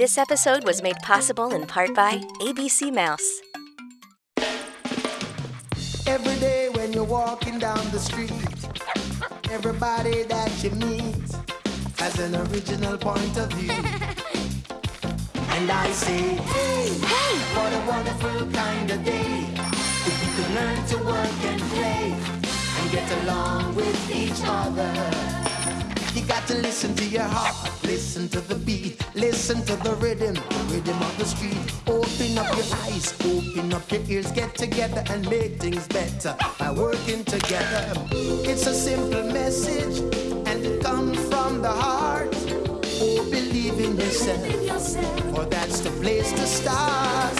This episode was made possible in part by ABC Mouse. Every day when you're walking down the street, everybody that you meet has an original point of view. and I say, hey, hey, what a wonderful kind of day. If you could learn to work and play and get along with each other. You got to listen to your heart, listen to the beat, listen to the rhythm, the rhythm of the street. Open up your eyes, open up your ears, get together and make things better by working together. It's a simple message and it comes from the heart. Oh, believe in yourself, for that's the place to start.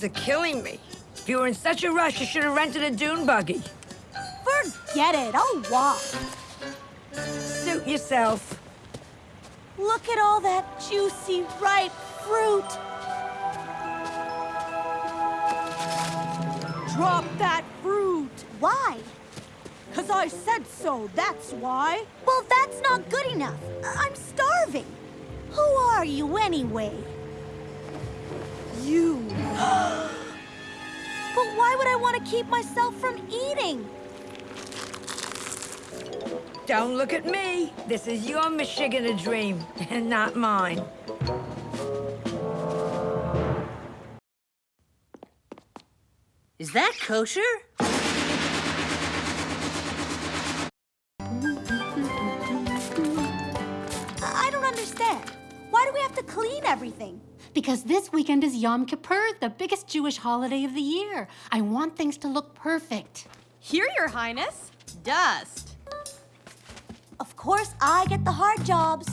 Bunions are killing me. If you were in such a rush, you should have rented a dune buggy. Forget it. I'll walk. Suit yourself. Look at all that juicy, ripe fruit. Drop that fruit. Why? Because I said so, that's why. Well, that's not good enough. I'm starving. Who are you anyway? You. but why would I want to keep myself from eating? Don't look at me. This is your Michigan dream, and not mine. Is that kosher? I I don't understand. Why do we have to clean everything? Because this weekend is Yom Kippur, the biggest Jewish holiday of the year. I want things to look perfect. Here, Your Highness. Dust. Of course, I get the hard jobs.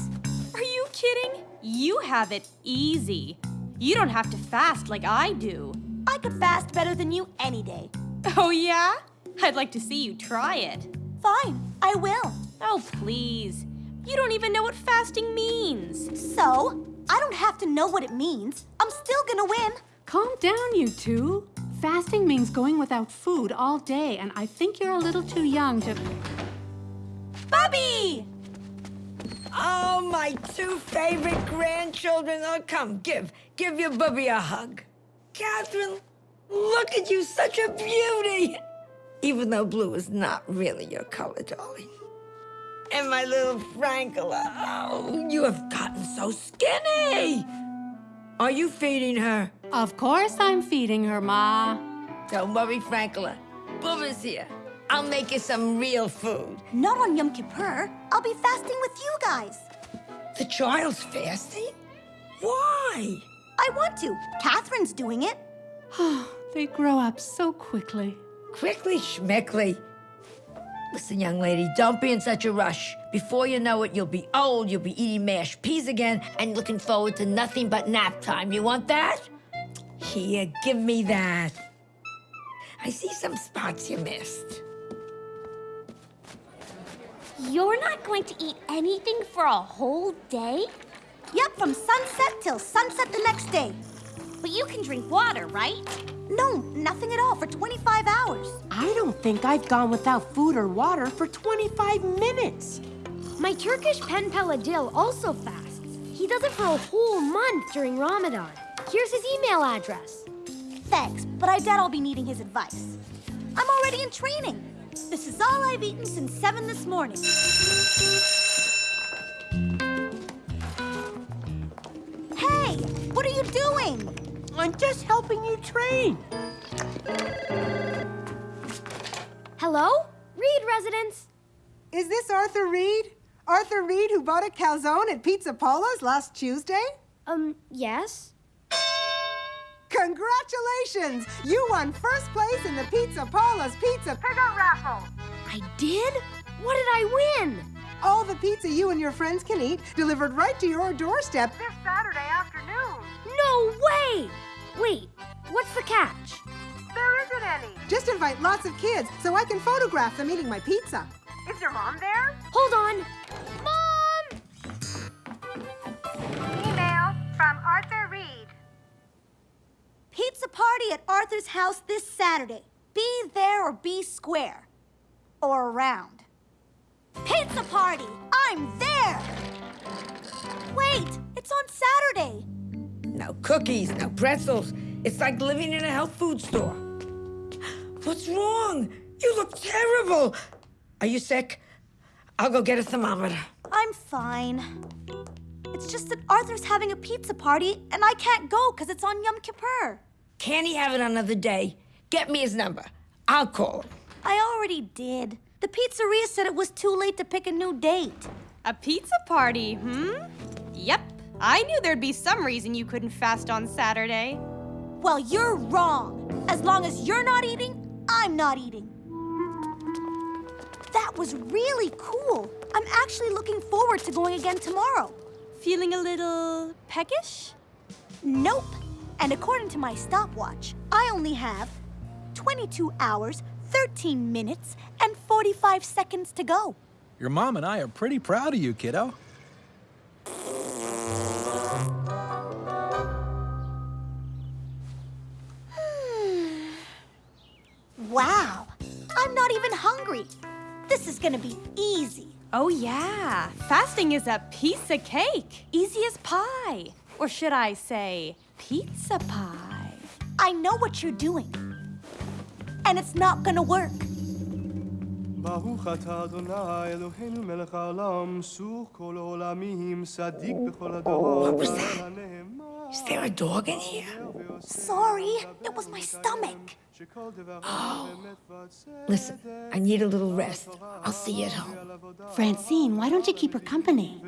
Are you kidding? You have it easy. You don't have to fast like I do. I could fast better than you any day. Oh, yeah? I'd like to see you try it. Fine, I will. Oh, please. You don't even know what fasting means. So, I don't have to know what it means. I'm still gonna win. Calm down, you two. Fasting means going without food all day, and I think you're a little too young to. Bubby! Oh, my two favorite grandchildren. Oh, come, give, give your bubby a hug. Catherine, look at you, such a beauty. Even though blue is not really your color, darling. And my little Frankla, oh, you have gotten so skinny. Are you feeding her? Of course I'm feeding her, Ma. Don't worry, Frankla. Bubba's here. I'll make you some real food. Not on Yom Kippur. I'll be fasting with you guys. The child's fasting? Why? I want to. Catherine's doing it. they grow up so quickly. Quickly, schmickly. Listen, young lady, don't be in such a rush. Before you know it, you'll be old, you'll be eating mashed peas again, and looking forward to nothing but nap time. You want that? Here, give me that. I see some spots you missed. You're not going to eat anything for a whole day? Yep, from sunset till sunset the next day. But you can drink water, right? No, nothing at all for 25 hours. I don't think I've gone without food or water for 25 minutes. My Turkish pen pal Adil also fasts. He does it for a whole month during Ramadan. Here's his email address. Thanks, but I doubt I'll be needing his advice. I'm already in training. This is all I've eaten since 7 this morning. Hey, what are you doing? I'm just helping you train. Hello? Reed residence. Is this Arthur Reed? Arthur Reed who bought a calzone at Pizza Polo's last Tuesday? Um, yes? Congratulations! You won first place in the Pizza Polo's Pizza Pickup Raffle! I did? What did I win? All the pizza you and your friends can eat delivered right to your doorstep this Saturday afternoon. No way! Wait, what's the catch? There isn't any. Just invite lots of kids so I can photograph them eating my pizza. Is your mom there? Hold on. Mom! Email from Arthur Reed. Pizza party at Arthur's house this Saturday. Be there or be square. Or around. Pizza party! I'm there! Wait, it's on Saturday. No cookies, no pretzels. It's like living in a health food store. What's wrong? You look terrible. Are you sick? I'll go get a thermometer. I'm fine. It's just that Arthur's having a pizza party and I can't go because it's on Yom Kippur. Can he have it another day? Get me his number. I'll call him. I already did. The pizzeria said it was too late to pick a new date. A pizza party, hmm? Yep. I knew there'd be some reason you couldn't fast on Saturday. Well, you're wrong. As long as you're not eating, I'm not eating. That was really cool. I'm actually looking forward to going again tomorrow. Feeling a little peckish? Nope. And according to my stopwatch, I only have 22 hours, 13 minutes, and 45 seconds to go. Your mom and I are pretty proud of you, kiddo. gonna be easy. Oh, yeah. Fasting is a piece of cake. Easy as pie. Or should I say, pizza pie? I know what you're doing. And it's not gonna work. ברוך אתה אדוני אלוהינו מלך העולם, סוך כל העולמים, צדיק בכל הדורות. Is there a dog in here? Sorry, it was my stomach. Oh. Listen, I need a little rest. I'll see you at home. Francine, why don't you keep her company?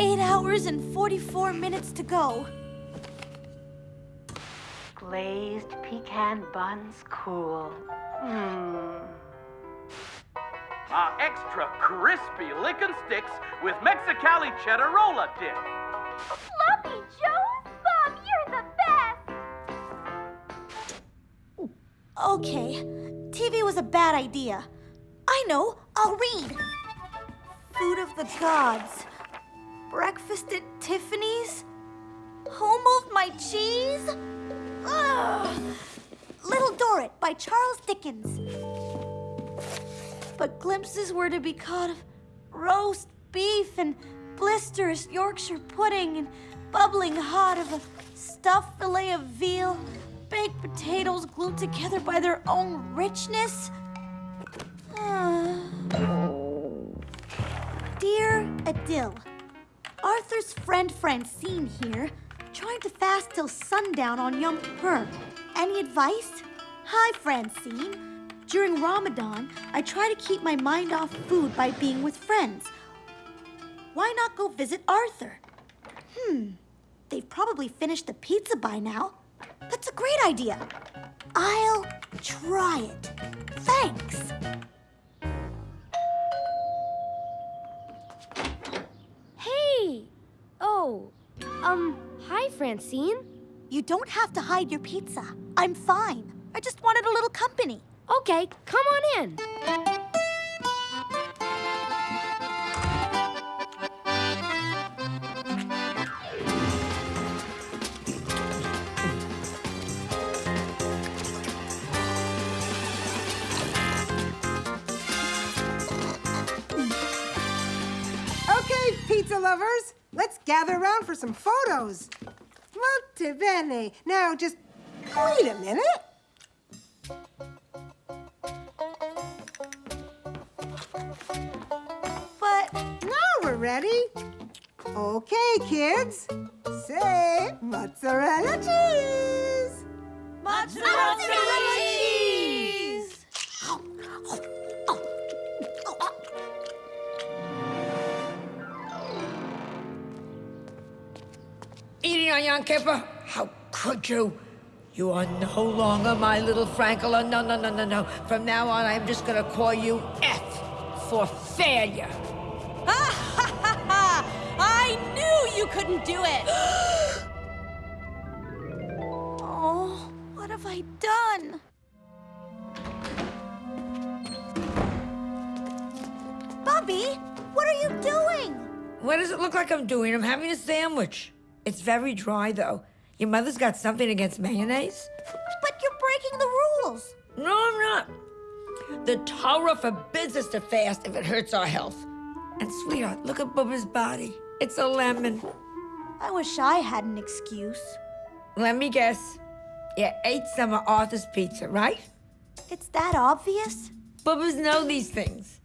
Eight hours and 44 minutes to go. Glazed pecan buns cool. Mmm. Our extra crispy lickin' sticks with Mexicali cheddar rolla dip. Bob, you're the best! Okay, TV was a bad idea. I know, I'll read. Food of the Gods. Breakfast at Tiffany's? Home of my cheese? Ugh. Little Dorrit by Charles Dickens. But glimpses were to be caught of roast beef and blisterous Yorkshire pudding and bubbling hot of a stuffed fillet of veal, baked potatoes glued together by their own richness. Ah. Dear Adil, Arthur's friend Francine here, trying to fast till sundown on Yom Kippur. Any advice? Hi, Francine. During Ramadan, I try to keep my mind off food by being with friends. Why not go visit Arthur? Hmm, they've probably finished the pizza by now. That's a great idea. I'll try it. Thanks. Hey! Oh, um, hi, Francine. You don't have to hide your pizza. I'm fine. I just wanted a little company. Okay, come on in. Gather around for some photos. Molto bene. Now, just wait a minute. But now we're ready. Okay, kids. Say mozzarella cheese. Mozzarella cheese! Yom Kippur? How could you? You are no longer my little Frankela. No, no, no, no, no. From now on, I'm just gonna call you F for failure. I knew you couldn't do it! Oh, what have I done? Bubby, what are you doing? What does it look like I'm doing? I'm having a sandwich. It's very dry, though. Your mother's got something against mayonnaise? But you're breaking the rules. No, I'm not. The Torah forbids us to fast if it hurts our health. And sweetheart, look at Bubba's body. It's a lemon. I wish I had an excuse. Let me guess. You ate some of Arthur's pizza, right? It's that obvious? Bubbas know these things.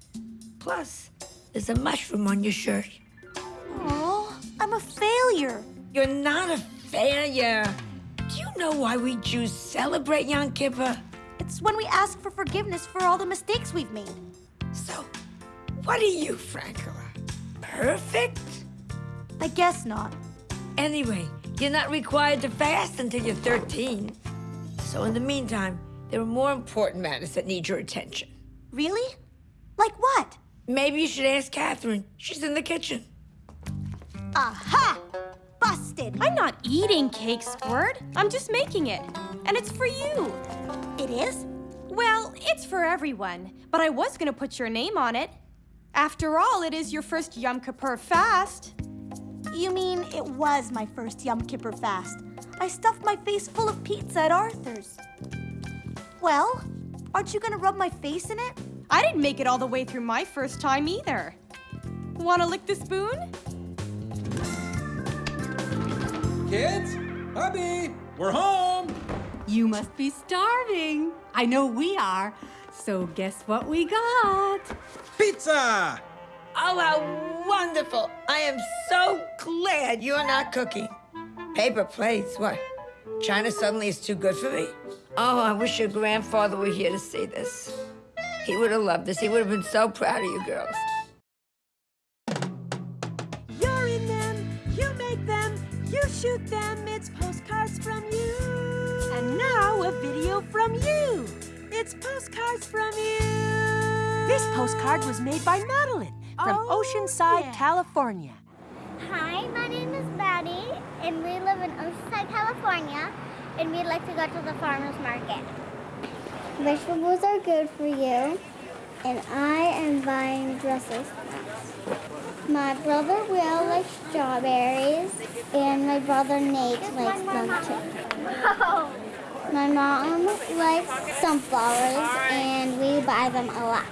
Plus, there's a mushroom on your shirt. Oh, I'm a failure. You're not a failure. Do you know why we Jews celebrate Yom Kippur? It's when we ask for forgiveness for all the mistakes we've made. So, what are you, Frankela? Perfect? I guess not. Anyway, you're not required to fast until you're 13. So in the meantime, there are more important matters that need your attention. Really? Like what? Maybe you should ask Catherine. She's in the kitchen. Aha! Busted! I'm not eating cake, Squirt. I'm just making it. And it's for you. It is? Well, it's for everyone. But I was gonna put your name on it. After all, it is your first Yom Kippur fast. You mean it was my first Yom Kippur fast? I stuffed my face full of pizza at Arthur's. Well, aren't you gonna rub my face in it? I didn't make it all the way through my first time either. Wanna lick the spoon? Kids? Bubby, we're home. You must be starving. I know we are. So guess what we got? Pizza! Oh, how wonderful! I am so glad you're not cooking. Paper plates, what? China suddenly is too good for me? Oh, I wish your grandfather were here to see this. He would have loved this. He would have been so proud of you girls. Shoot them. It's postcards from you. And now a video from you. It's postcards from you. This postcard was made by Madeline from Oh, Oceanside, yeah. California. Hi, my name is Maddie, and we live in Oceanside, California, and we'd like to go to the farmer's market. Vegetables are good for you, and I am buying Brussels sprouts. My brother Will likes strawberries, and my brother Nate likes them too. My mom likes sunflowers, and we buy them a lot.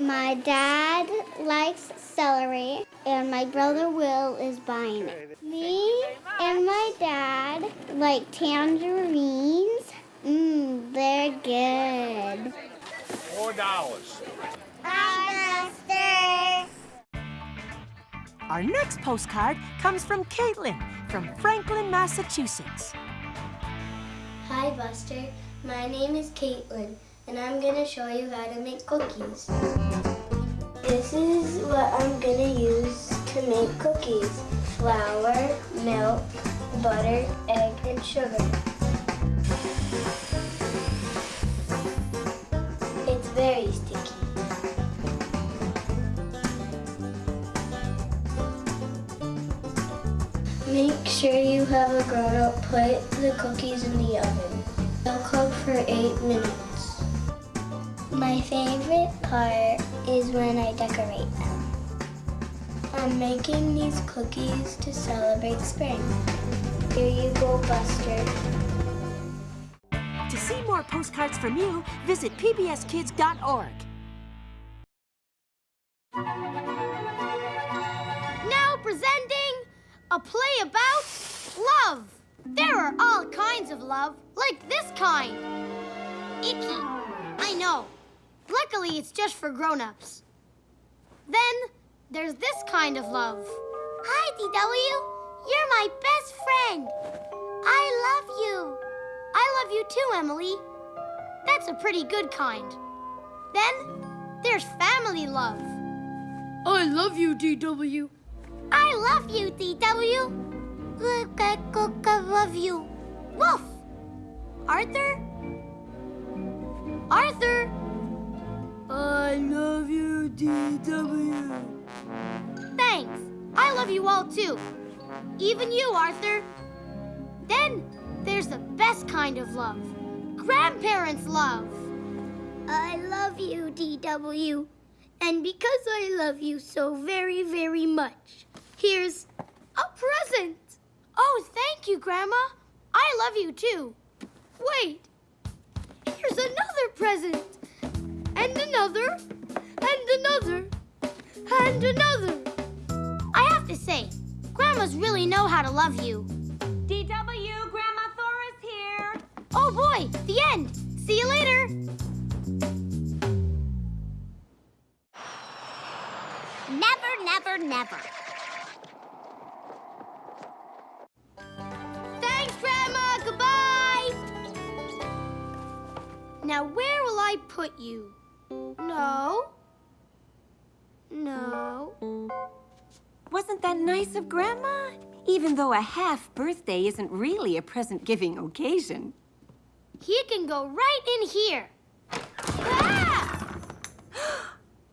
My dad likes celery, and my brother Will is buying it. Me and my dad like tangerines. Mmm, they're good. Four dollars. Buster. Our next postcard comes from Caitlin from Franklin, Massachusetts. Hi, Buster. My name is Caitlin, and I'm gonna show you how to make cookies. This is what I'm gonna use to make cookies. Flour, milk, butter, egg, and sugar. It's very sure you have a grown-up put the cookies in the oven. They'll cook for eight minutes. My favorite part is when I decorate them. I'm making these cookies to celebrate spring. Here you go, Buster. To see more postcards from you, visit pbskids.org. Now presenting a play about love. There are all kinds of love, like this kind. Icky. I know. Luckily, it's just for grown-ups. Then there's this kind of love. Hi, DW. You're my best friend. I love you. I love you too, Emily. That's a pretty good kind. Then there's family love. I love you, DW. I love you, DW. Look, I cook, I love you. Woof! Arthur? Arthur? I love you, DW. Thanks. I love you all too. Even you, Arthur. Then there's the best kind of love. Grandparents' love. I love you, DW. And because I love you so very, very much, here's a present. Oh, thank you, Grandma. I love you too. Wait, here's another present. And another, and another, and another. I have to say, Grandmas really know how to love you. DW, Grandma Thora's here. Oh boy, the end. See you later. Never, never, never. Now, where will I put you? No. No. Wasn't that nice of Grandma? Even though a half birthday isn't really a present giving occasion. He can go right in here. Ah!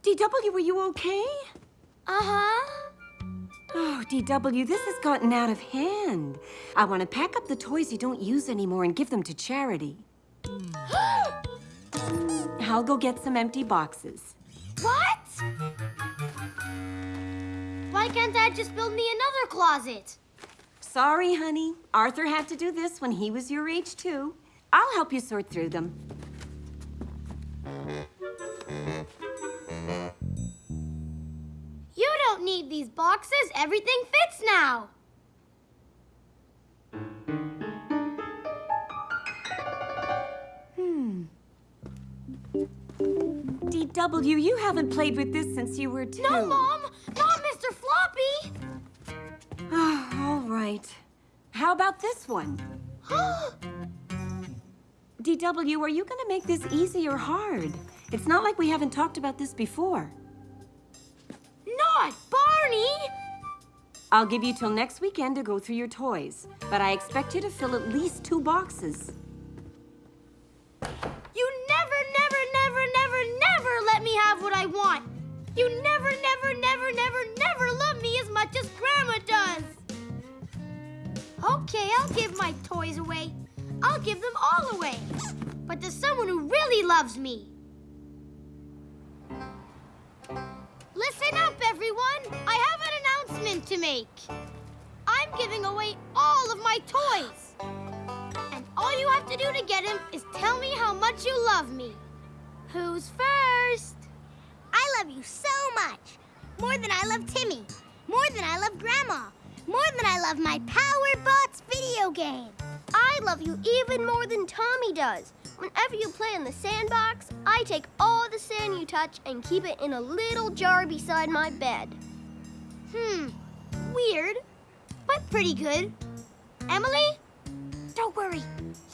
DW, were you okay? Uh-huh. Oh, DW, this has gotten out of hand. I want to pack up the toys you don't use anymore and give them to charity. Hmm. I'll go get some empty boxes. What? Why can't Dad just build me another closet? Sorry, honey. Arthur had to do this when he was your age, too. I'll help you sort through them. You don't need these boxes. Everything fits now. DW, you haven't played with this since you were two. No, Mom! Not Mr. Floppy! Oh, all right. How about this one? DW, are you going to make this easy or hard? It's not like we haven't talked about this before. Not Barney! I'll give you till next weekend to go through your toys, but I expect you to fill at least two boxes. Want. You never, never, never, never, never love me as much as Grandma does. Okay, I'll give my toys away. I'll give them all away. But to someone who really loves me. Listen up, everyone. I have an announcement to make. I'm giving away all of my toys. And all you have to do to get him is tell me how much you love me. Who's first? I love you so much. More than I love Timmy. More than I love Grandma. More than I love my Power Bots video game. I love you even more than Tommy does. Whenever you play in the sandbox, I take all the sand you touch and keep it in a little jar beside my bed. Hmm, weird, but pretty good. Emily? Don't worry,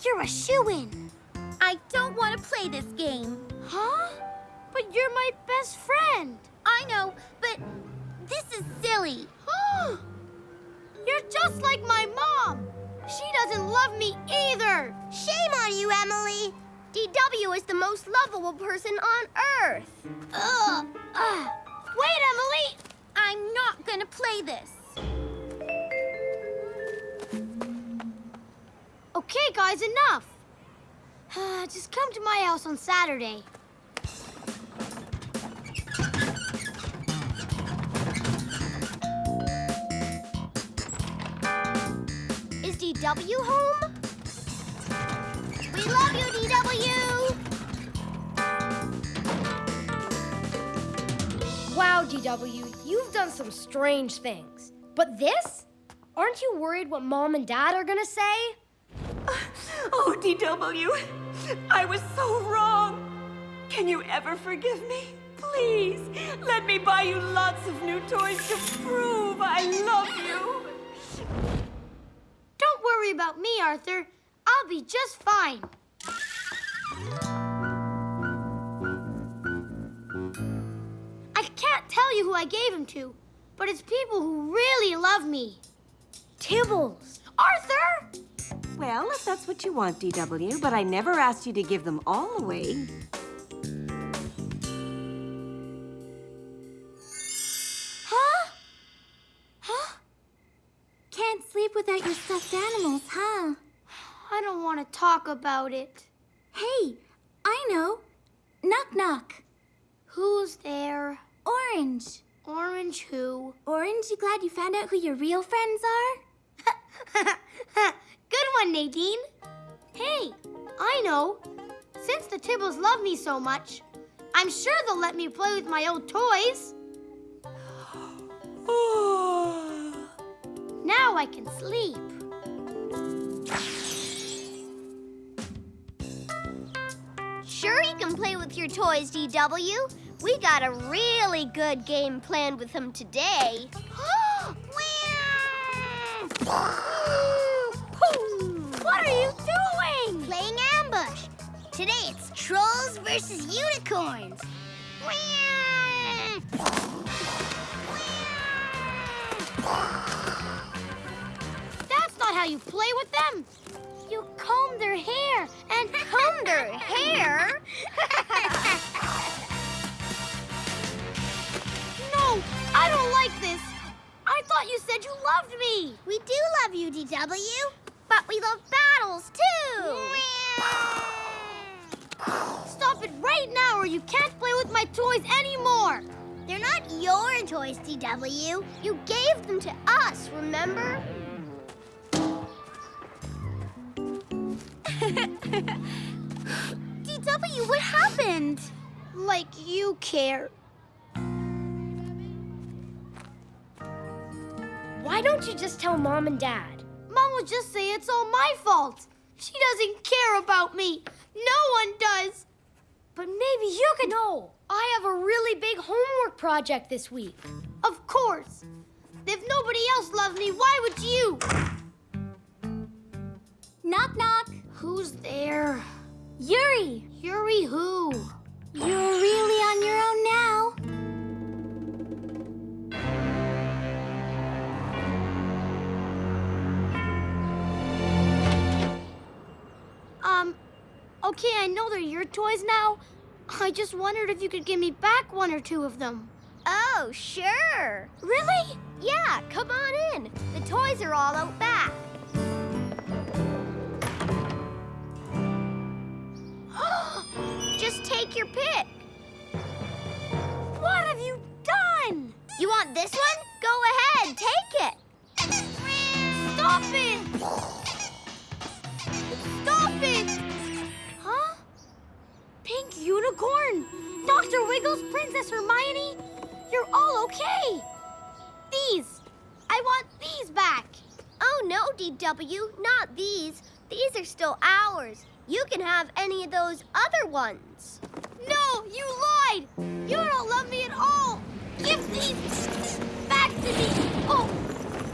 you're a shoe-in. I don't want to play this game. Huh? But you're my best friend. I know, but this is silly. You're just like my mom. She doesn't love me either. Shame on you, Emily. DW is the most lovable person on Earth. Ugh. Ugh. Wait, Emily. I'm not gonna play this. Okay, guys, enough. Just come to my house on Saturday. DW home? We love you, DW! Wow, DW, you've done some strange things. But this? Aren't you worried what Mom and Dad are gonna say? Oh, DW, I was so wrong. Can you ever forgive me? Please, let me buy you lots of new toys to prove I love you. Worry about me, Arthur. I'll be just fine. I can't tell you who I gave him to, but it's people who really love me. Tibbles. Arthur! Well, if that's what you want, DW, but I never asked you to give them all away. Want to talk about it. Hey, I know. Knock knock. Who's there? Orange. Orange who? Orange, you glad you found out who your real friends are? Good one, Nadine. Hey, I know. Since the Tibbles love me so much, I'm sure they'll let me play with my old toys. now I can sleep. Can play with your toys, DW. We got a really good game planned with them today. What are you doing? Playing ambush. Today it's trolls versus unicorns. That's not how you play with them. Comb their hair and comb their hair? no, I don't like this. I thought you said you loved me. We do love you, DW. But we love battles, too. Stop it right now or you can't play with my toys anymore. They're not your toys, DW. You gave them to us, remember? DW, what happened? Like you care. Why don't you just tell Mom and Dad? Mom will just say it's all my fault. She doesn't care about me. No one does. But maybe you can... No, I have a really big homework project this week. Of course. If nobody else loves me, why would you? Knock knock. Who's there? Yuri. Yuri who? You're really on your own now. Um, okay, I know they're your toys now. I just wondered if you could give me back one or two of them. Oh, sure. Really? Yeah, come on in. The toys are all out back. Take your pick. What have you done? You want this one? Go ahead, take it. Stop it! Stop it! Huh? Pink unicorn? Dr. Wiggles, Princess Hermione? You're all okay. These. I want these back. Oh, no, DW, not these. These are still ours. You can have any of those other ones. No, you lied! You don't love me at all! Give these back to me! Oh,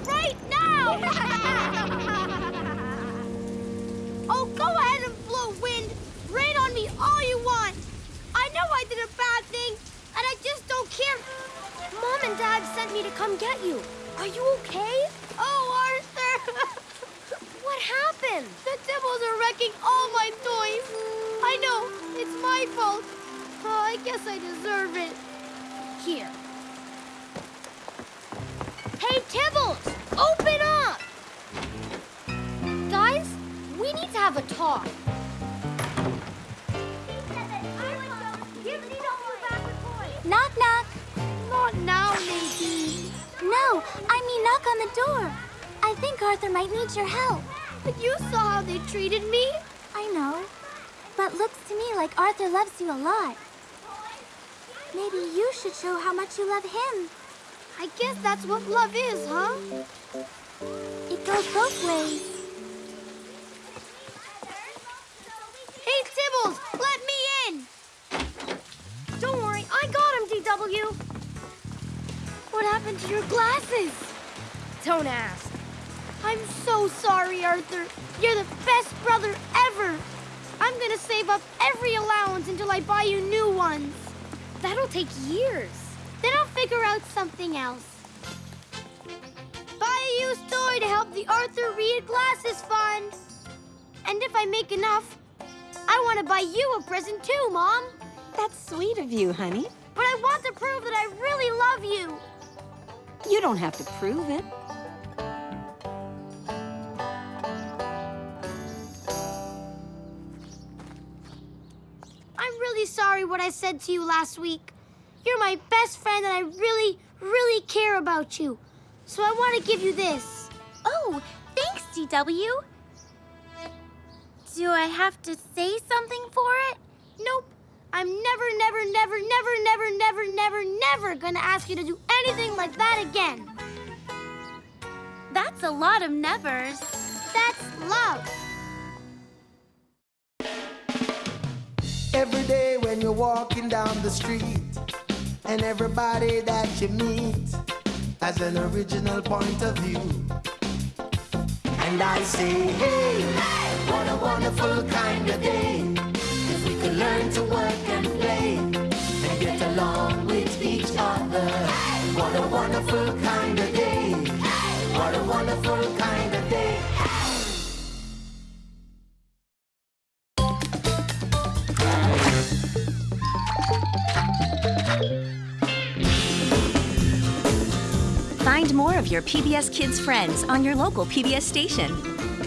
right now! oh, go ahead and blow wind! Rain on me all you want! I know I did a bad thing, and I just don't care. Mom and Dad sent me to come get you. Are you okay? Oh, Arthur! happened? The Tibbles are wrecking all my toys. I know, it's my fault. Oh, I guess I deserve it. Here. Hey, Tibbles! Open up! Guys, we need to have a talk. Knock knock. Not now, Nadine. No, I mean knock on the door. I think Arthur might need your help. But you saw how they treated me. I know. But looks to me like Arthur loves you a lot. Maybe you should show how much you love him. I guess that's what love is, huh? It goes both ways. Hey, Tibbles, let me in. Don't worry, I got him, DW. What happened to your glasses? Don't ask. I'm so sorry, Arthur. You're the best brother ever. I'm gonna save up every allowance until I buy you new ones. That'll take years. Then I'll figure out something else. Buy a used toy to help the Arthur Reed Glasses Fund. And if I make enough, I want to buy you a present too, Mom. That's sweet of you, honey. But I want to prove that I really love you. You don't have to prove it. Sorry what I said to you last week. You're my best friend and I really, really care about you. So I want to give you this. Oh, thanks, DW. Do I have to say something for it? Nope. I'm never, never, never, never, never, never, never, never gonna ask you to do anything like that again. That's a lot of nevers. That's love. Every day when you're walking down the street, and everybody that you meet has an original point of view. And I say, hey, what a wonderful kind of day. If we could learn to work and play and get along with each other. What a wonderful kind of day. What a wonderful kind of day. Your PBS Kids friends on your local PBS station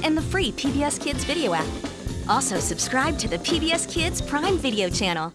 and the free PBS Kids video app. Also, subscribe to the PBS Kids Prime Video channel.